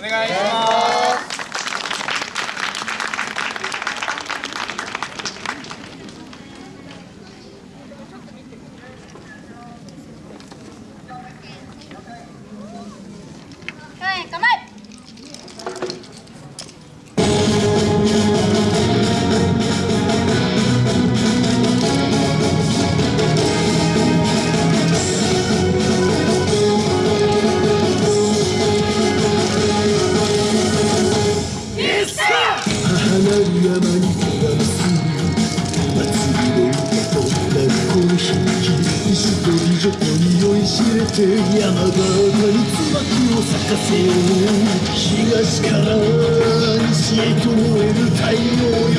お願いします。はい構え。この響き石と美女と匂い知れて山がに椿を咲かせよう東から西へと燃える太陽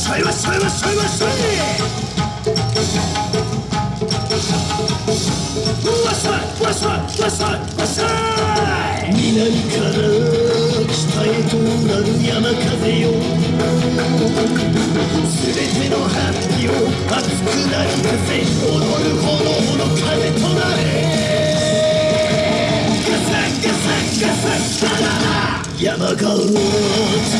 しょいわっしょいわっしょいわっしょいわっしょいわしょいわしょいわしょい南から北へとなる山風よ。すべてのハッピーを熱くなりさせ踊る炎の風となれガサガサガサガララ山形の頂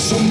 Nessun